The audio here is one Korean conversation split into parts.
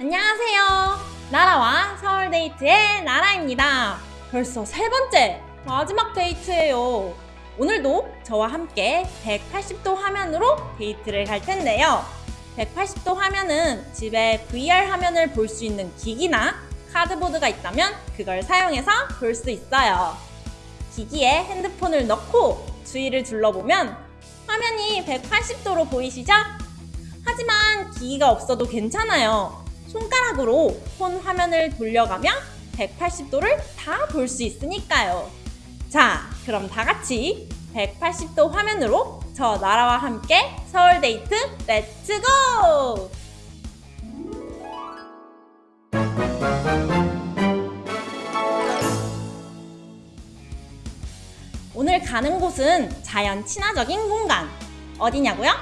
안녕하세요. 나라와 서울 데이트의 나라입니다. 벌써 세 번째 마지막 데이트예요. 오늘도 저와 함께 180도 화면으로 데이트를 갈 텐데요. 180도 화면은 집에 VR 화면을 볼 수 있는 기기나 카드보드가 있다면 그걸 사용해서 볼 수 있어요. 기기에 핸드폰을 넣고 주위를 둘러보면 화면이 180도로 보이시죠? 하지만 기기가 없어도 괜찮아요. 손가락으로 폰 화면을 돌려가면 180도를 다 볼 수 있으니까요. 자, 그럼 다 같이 180도 화면으로 저 나라와 함께 서울 데이트 let's go! 오늘 가는 곳은 자연 친화적인 공간. 어디냐고요?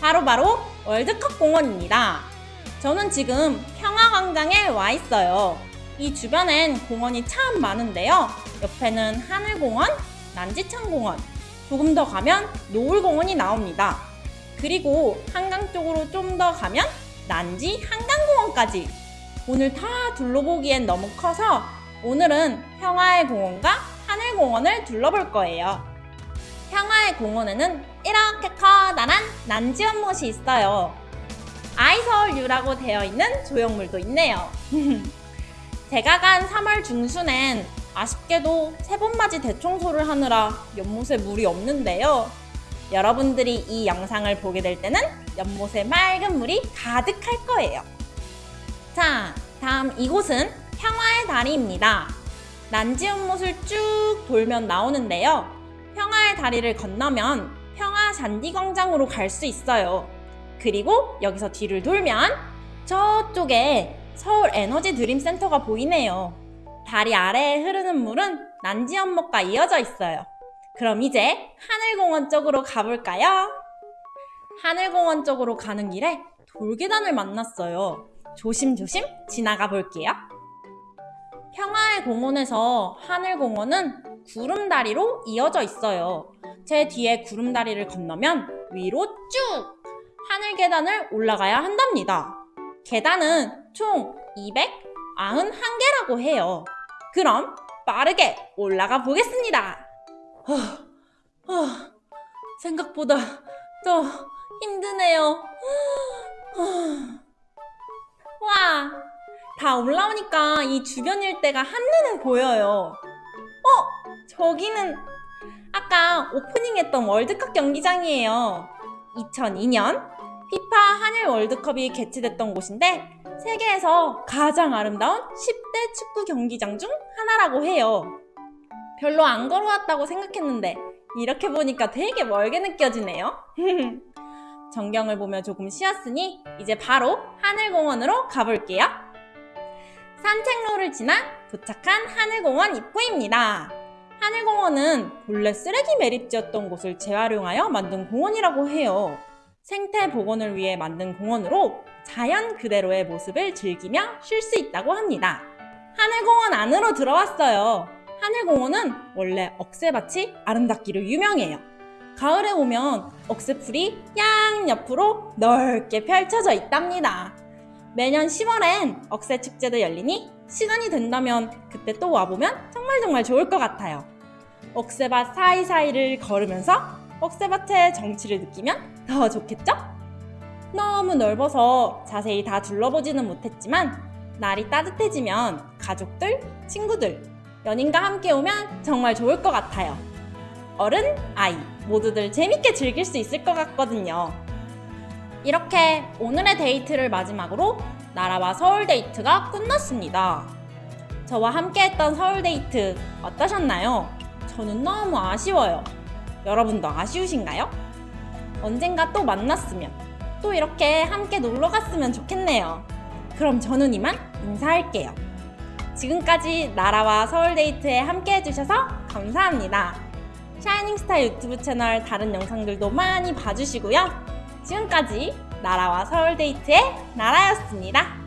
바로바로 월드컵 공원입니다. 저는 지금 평화광장에 와 있어요. 이 주변엔 공원이 참 많은데요. 옆에는 하늘공원, 난지창공원, 조금 더 가면 노을공원이 나옵니다. 그리고 한강 쪽으로 좀 더 가면 난지 한강공원까지. 오늘 다 둘러보기엔 너무 커서 오늘은 평화의 공원과 하늘공원을 둘러볼 거예요. 평화의 공원에는 이렇게 커다란 난지 연못이 있어요. 아이서울유라고 되어 있는 조형물도 있네요. 제가 간 3월 중순엔 아쉽게도 세번맞이 대청소를 하느라 연못에 물이 없는데요. 여러분들이 이 영상을 보게 될 때는 연못에 맑은 물이 가득할 거예요. 자, 다음 이곳은 평화의 다리입니다. 난지 연못을 쭉 돌면 나오는데요. 평화의 다리를 건너면 평화 잔디광장으로 갈 수 있어요. 그리고 여기서 뒤를 돌면 저쪽에 서울 에너지 드림 센터가 보이네요. 다리 아래에 흐르는 물은 난지 연못과 이어져 있어요. 그럼 이제 하늘공원 쪽으로 가볼까요? 하늘공원 쪽으로 가는 길에 돌계단을 만났어요. 조심조심 지나가 볼게요. 평화의 공원에서 하늘공원은 구름다리로 이어져 있어요. 제 뒤에 구름다리를 건너면 위로 쭉 하늘 계단을 올라가야 한답니다. 계단은 총 291개라고 해요. 그럼 빠르게 올라가 보겠습니다. 생각보다 더 힘드네요. 와, 다 올라오니까 이 주변 일대가 한눈에 보여요. 어, 저기는 아까 오프닝했던 월드컵 경기장이에요. 2002년 피파 한일 월드컵이 개최됐던 곳인데 세계에서 가장 아름다운 10대 축구 경기장 중 하나라고 해요. 별로 안 걸어왔다고 생각했는데 이렇게 보니까 되게 멀게 느껴지네요. 전경을 보며 조금 쉬었으니 이제 바로 하늘공원으로 가볼게요. 산책로를 지나 도착한 하늘공원 입구입니다. 하늘공원은 본래 쓰레기 매립지였던 곳을 재활용하여 만든 공원이라고 해요. 생태 복원을 위해 만든 공원으로 자연 그대로의 모습을 즐기며 쉴 수 있다고 합니다. 하늘공원 안으로 들어왔어요. 하늘공원은 원래 억새밭이 아름답기로 유명해요. 가을에 오면 억새풀이 양 옆으로 넓게 펼쳐져 있답니다. 매년 10월엔 억새 축제도 열리니 시간이 된다면 그때 또 와보면 정말 정말 좋을 것 같아요. 억새밭 사이사이를 걸으면서 억새밭의 정취를 느끼면 더 좋겠죠? 너무 넓어서 자세히 다 둘러보지는 못했지만 날이 따뜻해지면 가족들, 친구들, 연인과 함께 오면 정말 좋을 것 같아요. 어른, 아이 모두들 재밌게 즐길 수 있을 것 같거든요. 이렇게 오늘의 데이트를 마지막으로 나라와 서울 데이트가 끝났습니다. 저와 함께 했던 서울 데이트 어떠셨나요? 저는 너무 아쉬워요. 여러분도 아쉬우신가요? 언젠가 또 만났으면 또 이렇게 함께 놀러 갔으면 좋겠네요. 그럼 저는 이만 인사할게요. 지금까지 나라와 서울데이트에 함께 해주셔서 감사합니다. 샤이닝스타 유튜브 채널 다른 영상들도 많이 봐주시고요. 지금까지 나라와 서울데이트의 나라였습니다.